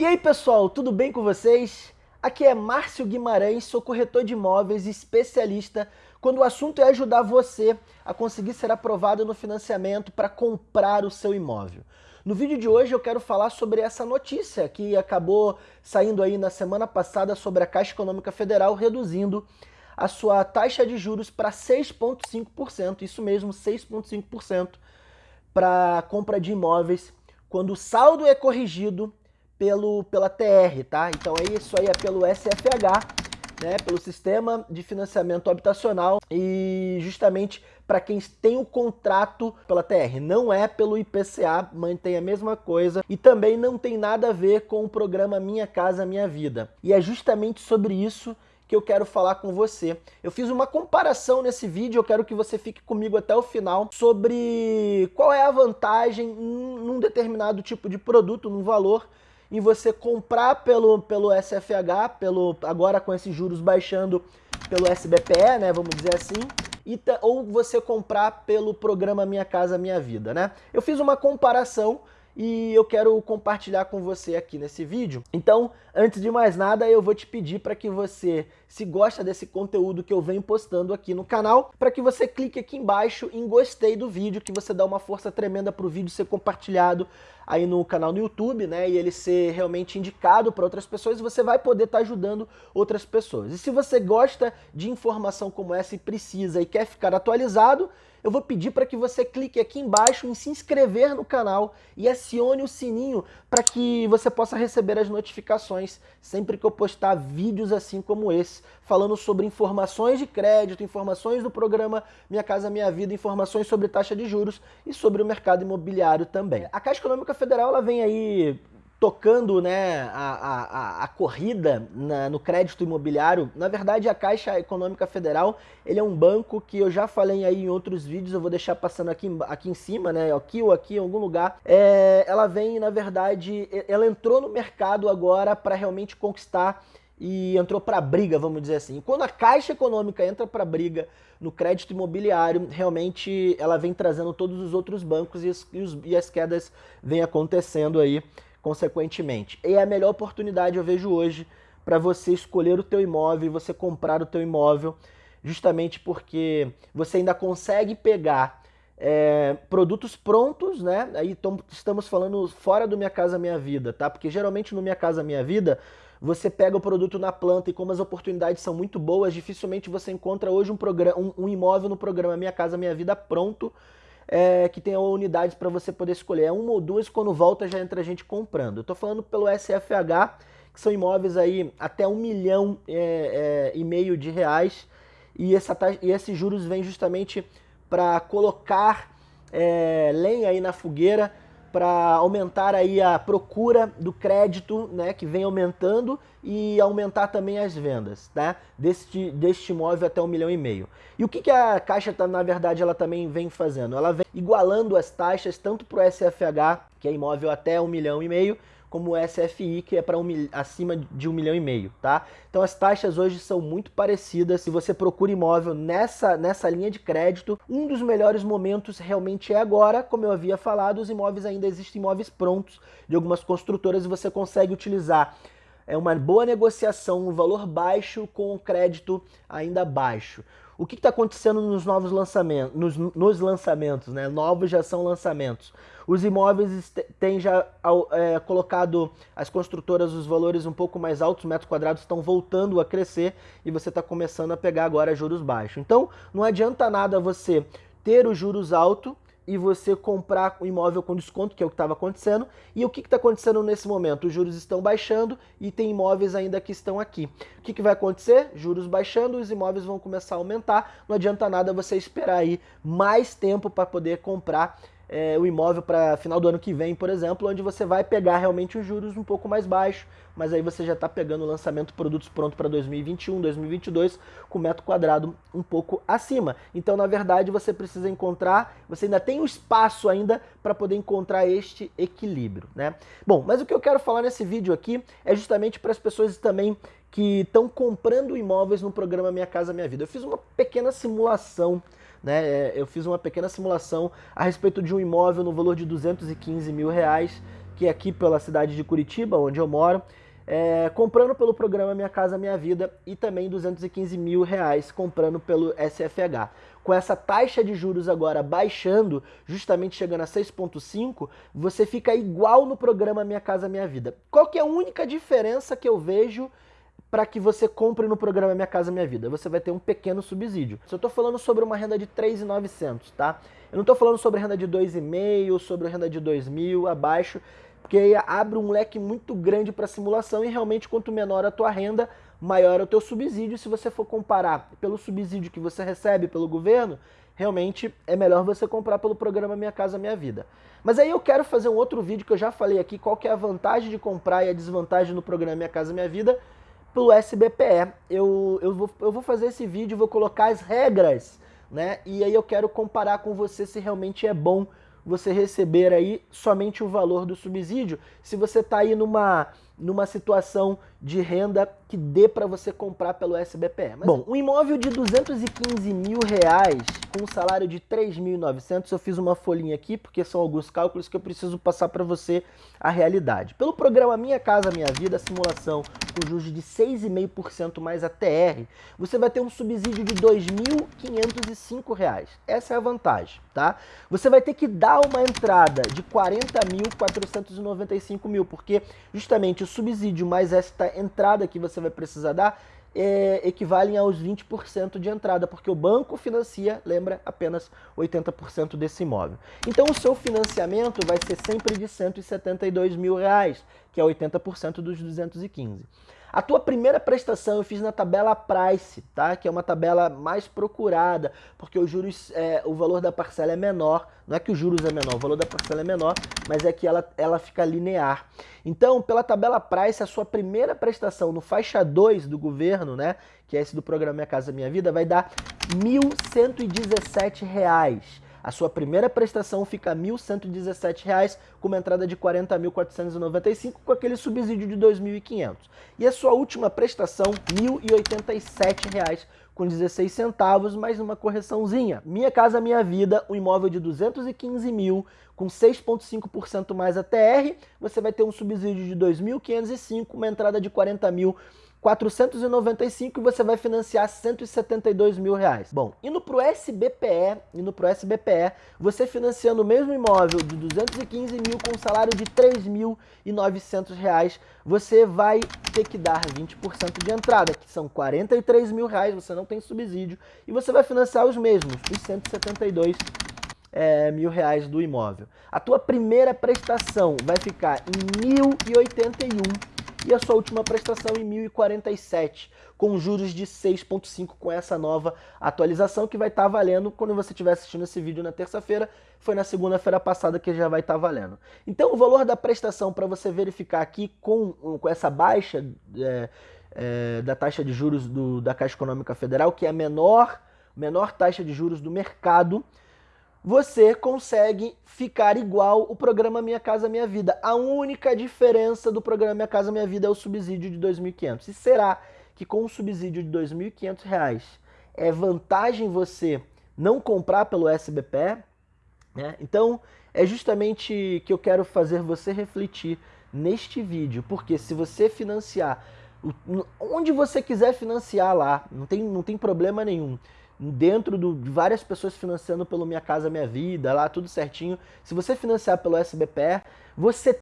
E aí pessoal, tudo bem com vocês? Aqui é Márcio Guimarães, sou corretor de imóveis e especialista quando o assunto é ajudar você a conseguir ser aprovado no financiamento para comprar o seu imóvel. No vídeo de hoje eu quero falar sobre essa notícia que acabou saindo aí na semana passada sobre a Caixa Econômica Federal reduzindo a sua taxa de juros para 6,5%, isso mesmo, 6,5% para compra de imóveis quando o saldo é corrigido pelo, pela TR, tá? Então é isso aí é pelo SFH, né, pelo Sistema de Financiamento Habitacional e justamente para quem tem o contrato pela TR, não é pelo IPCA, mantém a mesma coisa e também não tem nada a ver com o programa Minha Casa Minha Vida. E é justamente sobre isso que eu quero falar com você. Eu fiz uma comparação nesse vídeo, eu quero que você fique comigo até o final, sobre qual é a vantagem num determinado tipo de produto, num valor, em você comprar pelo, pelo SFH, pelo, agora com esses juros baixando pelo SBPE, né, vamos dizer assim, e, ou você comprar pelo programa Minha Casa Minha Vida, né? Eu fiz uma comparação e eu quero compartilhar com você aqui nesse vídeo. Então, antes de mais nada, eu vou te pedir para que você, se gosta desse conteúdo que eu venho postando aqui no canal, para que você clique aqui embaixo em gostei do vídeo, que você dá uma força tremenda para o vídeo ser compartilhado aí no canal no YouTube, né, e ele ser realmente indicado para outras pessoas, você vai poder estar tá ajudando outras pessoas. E se você gosta de informação como essa e precisa e quer ficar atualizado, eu vou pedir para que você clique aqui embaixo em se inscrever no canal e acione o sininho para que você possa receber as notificações sempre que eu postar vídeos assim como esse, falando sobre informações de crédito, informações do programa Minha Casa Minha Vida, informações sobre taxa de juros e sobre o mercado imobiliário também. A Caixa Econômica Federal ela vem aí tocando né, a, a, a corrida na, no crédito imobiliário, na verdade a Caixa Econômica Federal ele é um banco que eu já falei aí em outros vídeos, eu vou deixar passando aqui, aqui em cima, né, aqui ou aqui em algum lugar. É, ela vem, na verdade, ela entrou no mercado agora para realmente conquistar e entrou para briga, vamos dizer assim. Quando a Caixa Econômica entra para briga no crédito imobiliário, realmente ela vem trazendo todos os outros bancos e, os, e, os, e as quedas vêm acontecendo aí consequentemente. E é a melhor oportunidade eu vejo hoje para você escolher o teu imóvel e você comprar o teu imóvel, justamente porque você ainda consegue pegar é, produtos prontos, né? Aí estamos falando fora do Minha Casa Minha Vida, tá? Porque geralmente no Minha Casa Minha Vida você pega o produto na planta e como as oportunidades são muito boas, dificilmente você encontra hoje um, programa, um, um imóvel no programa Minha Casa Minha Vida pronto é, que tenha unidades para você poder escolher. É uma ou duas, quando volta já entra a gente comprando. Eu estou falando pelo SFH, que são imóveis aí até um milhão é, é, e meio de reais, e, essa, e esses juros vêm justamente para colocar é, lenha aí na fogueira para aumentar aí a procura do crédito, né, que vem aumentando e aumentar também as vendas, tá? Deste, deste imóvel até um milhão e meio. E o que, que a Caixa, tá, na verdade, ela também vem fazendo? Ela vem igualando as taxas tanto para o SFH, que é imóvel até um milhão e meio, como o SFI, que é para um, acima de um milhão e meio, tá? Então as taxas hoje são muito parecidas. Se você procura imóvel nessa, nessa linha de crédito, um dos melhores momentos realmente é agora, como eu havia falado, os imóveis ainda existem imóveis prontos de algumas construtoras e você consegue utilizar é uma boa negociação, um valor baixo com o crédito ainda baixo. O que está acontecendo nos novos lançamentos, nos, nos, lançamentos, né? Novos já são lançamentos. Os imóveis têm já é, colocado as construtoras os valores um pouco mais altos, os metros quadrados estão voltando a crescer e você está começando a pegar agora juros baixos. Então, não adianta nada você ter os juros altos e você comprar o imóvel com desconto, que é o que estava acontecendo. E o que está acontecendo nesse momento? Os juros estão baixando e tem imóveis ainda que estão aqui. O que, que vai acontecer? Juros baixando, os imóveis vão começar a aumentar. Não adianta nada você esperar aí mais tempo para poder comprar é, o imóvel para final do ano que vem, por exemplo, onde você vai pegar realmente os juros um pouco mais baixos, mas aí você já está pegando o lançamento de produtos pronto para 2021, 2022, com metro quadrado um pouco acima. Então, na verdade, você precisa encontrar, você ainda tem o um espaço ainda para poder encontrar este equilíbrio, né? Bom, mas o que eu quero falar nesse vídeo aqui é justamente para as pessoas também que estão comprando imóveis no programa Minha Casa Minha Vida. Eu fiz uma pequena simulação né? É, eu fiz uma pequena simulação a respeito de um imóvel no valor de 215 mil reais, que é aqui pela cidade de Curitiba, onde eu moro, é, comprando pelo programa Minha Casa Minha Vida e também 215 mil reais comprando pelo SFH. Com essa taxa de juros agora baixando, justamente chegando a 6,5, você fica igual no programa Minha Casa Minha Vida. Qual que é a única diferença que eu vejo para que você compre no programa Minha Casa Minha Vida? Você vai ter um pequeno subsídio. Se eu estou falando sobre uma renda de 3.900, tá? Eu não estou falando sobre renda de 2,5, sobre renda de 2 mil, abaixo porque aí abre um leque muito grande para simulação e realmente quanto menor a tua renda, maior é o teu subsídio. Se você for comparar pelo subsídio que você recebe pelo governo, realmente é melhor você comprar pelo programa Minha Casa Minha Vida. Mas aí eu quero fazer um outro vídeo que eu já falei aqui, qual que é a vantagem de comprar e a desvantagem no programa Minha Casa Minha Vida pelo SBPE. Eu, eu, vou, eu vou fazer esse vídeo, vou colocar as regras, né? E aí eu quero comparar com você se realmente é bom você receber aí somente o valor do subsídio, se você está aí numa, numa situação de renda que dê para você comprar pelo SBPE. Mas, Bom, um imóvel de 215 mil reais com um salário de 3.900, eu fiz uma folhinha aqui porque são alguns cálculos que eu preciso passar para você a realidade. Pelo programa Minha Casa Minha Vida, simulação com juros de 6,5% mais a TR, você vai ter um subsídio de R$ 2.505. Essa é a vantagem, tá? Você vai ter que dar uma entrada de 40.495 mil, porque justamente o subsídio mais esta entrada que você vai precisar dar é, equivalem aos 20% de entrada, porque o banco financia, lembra, apenas 80% desse imóvel. Então o seu financiamento vai ser sempre de 172 mil reais, que é 80% dos 215. A tua primeira prestação eu fiz na tabela Price, tá? Que é uma tabela mais procurada, porque os juros, é, o valor da parcela é menor. Não é que os juros é menor, o valor da parcela é menor, mas é que ela, ela fica linear. Então, pela tabela Price, a sua primeira prestação no faixa 2 do governo, né? Que é esse do programa Minha Casa Minha Vida, vai dar R$ 1.117. A sua primeira prestação fica R$ 1.117, com uma entrada de R$ 40.495, com aquele subsídio de R$ 2.500. E a sua última prestação, R$ 1.087, com 16 centavos, mais uma correçãozinha. Minha Casa Minha Vida, um imóvel de 215 mil, com 6,5% mais a TR, você vai ter um subsídio de 2.505, uma entrada de 40 mil 495 e você vai financiar 172 mil reais. Bom, indo para o SBPE, indo para o SBPE, você financiando o mesmo imóvel de 215 mil com salário de 3.900 reais, você vai ter que dar 20% de entrada, que são 43 mil reais, você não tem subsídio, e você vai financiar os mesmos, os 172 é, mil reais do imóvel. A tua primeira prestação vai ficar em 1.081 e a sua última prestação em 1047, com juros de 6,5 com essa nova atualização que vai estar tá valendo quando você estiver assistindo esse vídeo na terça-feira, foi na segunda-feira passada que já vai estar tá valendo. Então o valor da prestação para você verificar aqui com, com essa baixa é, é, da taxa de juros do, da Caixa Econômica Federal, que é a menor, menor taxa de juros do mercado, você consegue ficar igual o programa Minha Casa Minha Vida. A única diferença do programa Minha Casa Minha Vida é o subsídio de R$ 2.500. E será que com o subsídio de R$ 2.500 é vantagem você não comprar pelo SBPE? Né? Então, é justamente que eu quero fazer você refletir neste vídeo, porque se você financiar onde você quiser financiar lá, não tem, não tem problema nenhum dentro do, de várias pessoas financiando pelo Minha Casa Minha Vida, lá tudo certinho. Se você financiar pelo SBPE, você...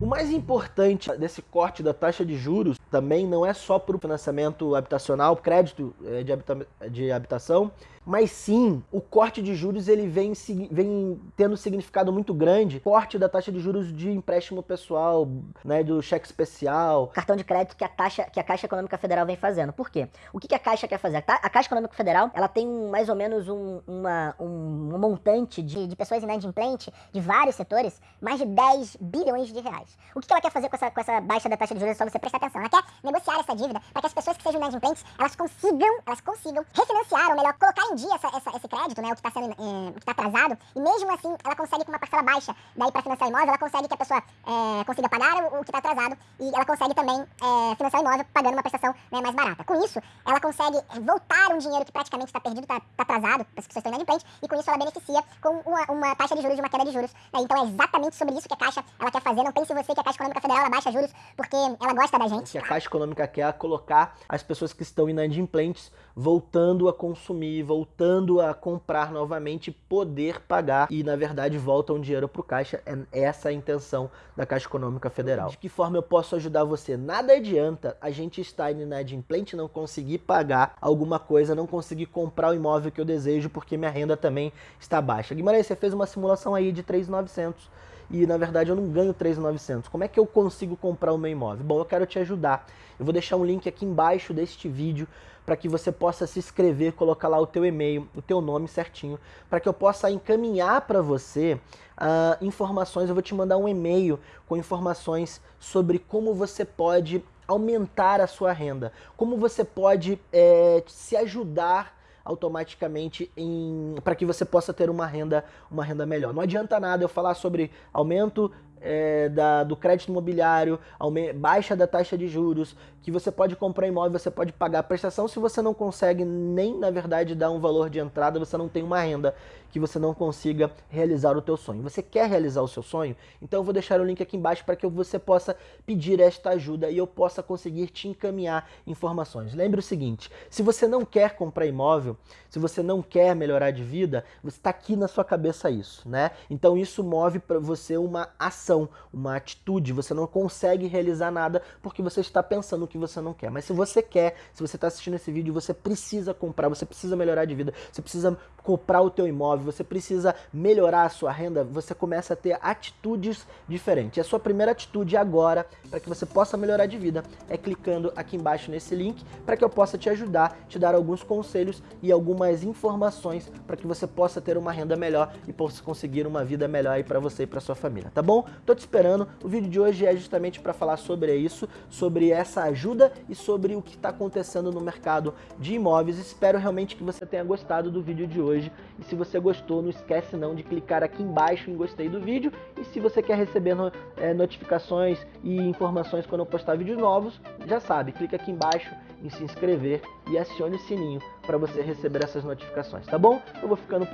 O mais importante desse corte da taxa de juros também não é só para o financiamento habitacional, crédito eh, de, habita de habitação, mas sim o corte de juros ele vem, vem tendo significado muito grande. Corte da taxa de juros de empréstimo pessoal, né, do cheque especial. Cartão de crédito que a, taxa, que a Caixa Econômica Federal vem fazendo. Por quê? O que, que a Caixa quer fazer? A Caixa Econômica Federal ela tem mais ou menos um, uma, um, um montante de, de pessoas inadimplentes de vários setores, mais de 10 bilhões de reais. O que, que ela quer fazer com essa, com essa baixa da taxa de juros? É só você prestar atenção. Ela quer negociar essa dívida para que as pessoas que sejam inadimplentes elas consigam, elas consigam refinanciar, ou melhor, colocar em pedir essa, essa, esse crédito, né, o que está sendo, o que está atrasado, e mesmo assim ela consegue com uma parcela baixa, daí para financiar o imóvel, ela consegue que a pessoa é, consiga pagar o, o que está atrasado e ela consegue também é, financiar o imóvel pagando uma prestação né, mais barata. Com isso, ela consegue voltar um dinheiro que praticamente está perdido, está tá atrasado, as pessoas estão inadimplentes, e com isso ela beneficia com uma, uma, taxa de juros de uma queda de juros. Né? Então é exatamente sobre isso que a Caixa ela quer fazer. Não pense você que a Caixa Econômica Federal ela baixa juros porque ela gosta da gente. Caixa Econômica quer colocar as pessoas que estão inadimplentes voltando a consumir, voltando a comprar novamente, poder pagar e na verdade volta um dinheiro para o Caixa. É essa a intenção da Caixa Econômica Federal. De que forma eu posso ajudar você? Nada adianta a gente estar inadimplente, não conseguir pagar alguma coisa, não conseguir comprar o imóvel que eu desejo porque minha renda também está baixa. Guimarães, você fez uma simulação aí de 3,900 e na verdade eu não ganho 3.900. Como é que eu consigo comprar o meu imóvel? Bom, eu quero te ajudar. Eu vou deixar um link aqui embaixo deste vídeo para que você possa se inscrever, colocar lá o teu e-mail, o teu nome certinho, para que eu possa encaminhar para você uh, informações. Eu vou te mandar um e-mail com informações sobre como você pode aumentar a sua renda, como você pode é, se ajudar automaticamente para que você possa ter uma renda, uma renda melhor. Não adianta nada eu falar sobre aumento é, da, do crédito imobiliário, baixa da taxa de juros, que você pode comprar imóvel, você pode pagar a prestação se você não consegue nem, na verdade, dar um valor de entrada, você não tem uma renda que você não consiga realizar o teu sonho. Você quer realizar o seu sonho? Então eu vou deixar o link aqui embaixo para que você possa pedir esta ajuda e eu possa conseguir te encaminhar informações. Lembre o seguinte, se você não quer comprar imóvel, se você não quer melhorar de vida, você está aqui na sua cabeça isso, né? Então isso move para você uma ação, uma atitude, você não consegue realizar nada porque você está pensando que você não quer. Mas se você quer, se você está assistindo esse vídeo, você precisa comprar, você precisa melhorar de vida, você precisa comprar o teu imóvel, você precisa melhorar a sua renda, você começa a ter atitudes diferentes. E a sua primeira atitude agora, para que você possa melhorar de vida, é clicando aqui embaixo nesse link, para que eu possa te ajudar, te dar alguns conselhos e algumas informações para que você possa ter uma renda melhor e possa conseguir uma vida melhor aí para você e para sua família, tá bom? Tô te esperando. O vídeo de hoje é justamente para falar sobre isso, sobre essa ajuda e sobre o que está acontecendo no mercado de imóveis. Espero realmente que você tenha gostado do vídeo de hoje. E se você gostou, não esquece não de clicar aqui embaixo em gostei do vídeo. E se você quer receber no, é, notificações e informações quando eu postar vídeos novos, já sabe, clica aqui embaixo em se inscrever e acione o sininho para você receber essas notificações, tá bom? Eu vou ficando